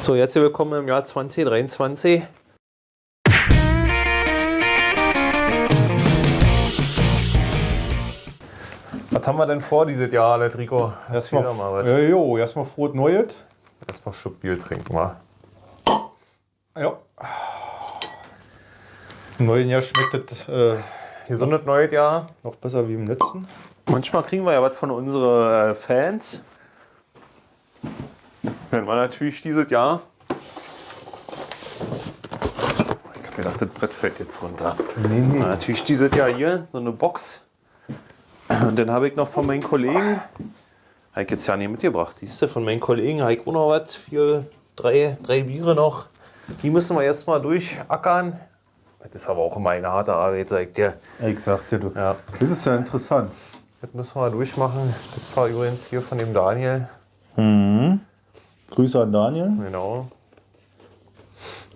So, jetzt willkommen im Jahr 2023. Was haben wir denn vor dieses Jahr, Letrico? Erstmal, Erzähl doch mal was. ja, jo, erstmal frohes Neues. Erstmal Schluck Bier trinken, mal. Ja. Im neuen Jahr schmeckt es äh, Gesundes neues Jahr. noch besser wie im letzten. Manchmal kriegen wir ja was von unseren äh, Fans. Wenn wir natürlich dieses Jahr. Ich hab gedacht, das Brett fällt jetzt runter. Nee, nee. Na, natürlich dieses Jahr hier so eine Box. Und dann habe ich noch von meinen Kollegen, habe ich jetzt ja nicht mitgebracht, siehst du, von meinen Kollegen habe ich auch noch was, vier, drei, drei Biere noch. Die müssen wir erstmal durchackern. Das ist aber auch immer eine harte Arbeit, sag ich dir. Ich sagte du. Ja. Das ist ja interessant. Das müssen wir durchmachen. Das war übrigens hier von dem Daniel. Grüße an Daniel. Genau.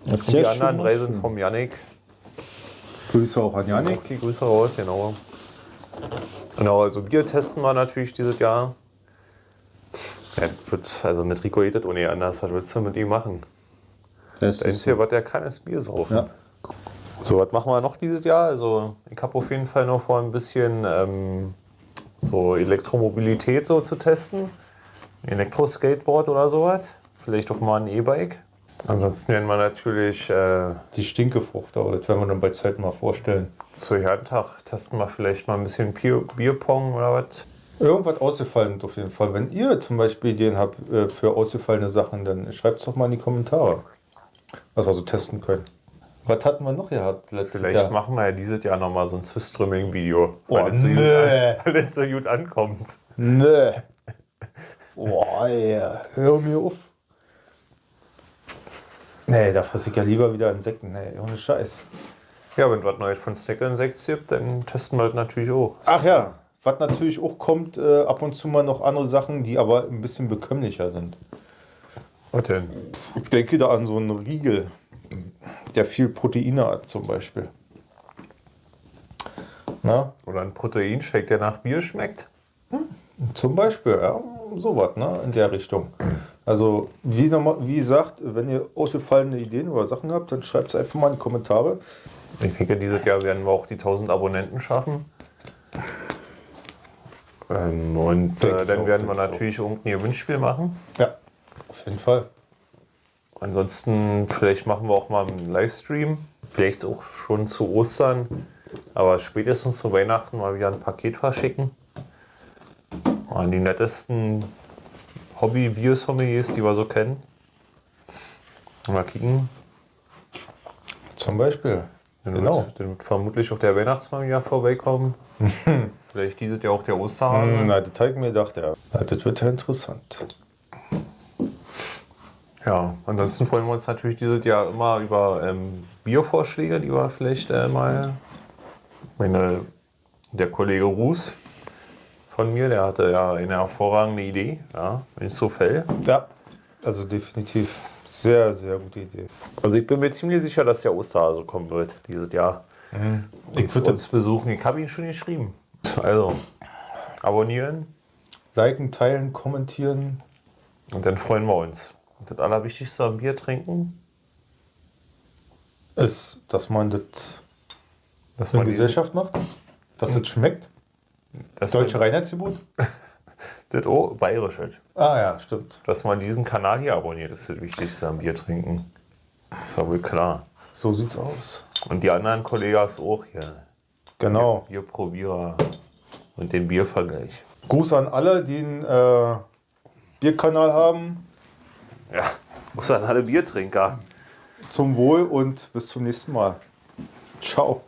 Das die anderen drei sind vom Yannick. Grüße auch an Janik. Die Grüße raus, genau. Genau, also Bier testen wir natürlich dieses Jahr. Ja, also mit Rico geht das ohne anders. Was willst du mit ihm machen? Das Das Einzige, was der kann, ist Bier saufen. ja. So, was machen wir noch dieses Jahr? Also, ich habe auf jeden Fall noch vor, ein bisschen ähm, so Elektromobilität so zu testen. Elektroskateboard oder sowas. Vielleicht auch mal ein E-Bike. Ansonsten werden wir natürlich äh, die Stinkefrucht, aber das werden wir dann bei Zeit mal vorstellen. zu Herrentag testen wir vielleicht mal ein bisschen Bier, Bierpong oder was. Irgendwas ausgefallen auf jeden Fall. Wenn ihr zum Beispiel Ideen habt äh, für ausgefallene Sachen, dann schreibt es doch mal in die Kommentare, was wir so testen können. Was hatten wir noch gehabt letztes Vielleicht Jahr? machen wir ja dieses Jahr nochmal so ein Swiss-Streaming-Video. Oh, weil, so weil das so gut ankommt. Nö. Boah, ey, hör mir auf. Nee, da fresse ich ja lieber wieder Insekten. Nee, ohne Scheiß. Ja, wenn es was Neues von Snack Insects gibt, dann testen wir das natürlich auch. Ach ja, was natürlich auch kommt, äh, ab und zu mal noch andere Sachen, die aber ein bisschen bekömmlicher sind. Was denn? Ich denke da an so einen Riegel, der viel Proteine hat zum Beispiel. Na, Oder ein Proteinshake, der nach Bier schmeckt. zum Beispiel, ja, sowas, ne, in der Richtung. Also, wie, normal- wie gesagt, wenn ihr ausgefallene Ideen oder Sachen habt, dann schreibt es einfach mal in die Kommentare. Ich denke, dieses Jahr werden wir auch die 1000 Abonnenten schaffen. Ähm, und äh, dann auch, werden wir natürlich irgendein Gewinnspiel machen. Ja, auf jeden Fall. Ansonsten, vielleicht machen wir auch mal einen Livestream. Vielleicht auch schon zu Ostern. Aber spätestens zu Weihnachten mal wieder ein Paket verschicken. An die nettesten Hobby-Bier-Sommeliers, die wir so kennen. Mal kicken. Zum Beispiel. Dann, Genau. wird, dann wird vermutlich auch der Weihnachtsmann wieder vorbeikommen. Vielleicht dieses Jahr auch der Osterhase. Hm, Na, das habe ich mir gedacht, ja. Na, Das wird ja interessant. Ja, ansonsten freuen wir uns natürlich dieses Jahr immer über ähm, Biervorschläge, die wir vielleicht äh, mal. Meine, der Kollege Ruß von mir, der hatte ja eine hervorragende Idee, ja, wenn ich so fällt. Ja, also definitiv. Sehr, sehr gute Idee. Also ich bin mir ziemlich sicher, dass der Osterhase kommen wird dieses Jahr. Ich Zu würde uns besuchen. Ich habe ihn schon geschrieben. Also, abonnieren liken, teilen, kommentieren. und dann freuen wir uns. Und das Allerwichtigste am Bier trinken, Ist, dass man das dass in man Gesellschaft macht. Dass es schmeckt. Dass Deutsche Reinheitsgebot. das oh, bayerisch halt. Ah ja, stimmt. Dass man diesen Kanal hier abonniert, ist das Wichtigste am Bier trinken. Ist ja wohl klar. So sieht's aus. Und die anderen Kollegas auch hier. Genau. Bierprobierer und den Biervergleich. Gruß an alle, die einen äh, Bierkanal haben. Ja, muss an alle Biertrinker. Zum Wohl und bis zum nächsten Mal. Ciao.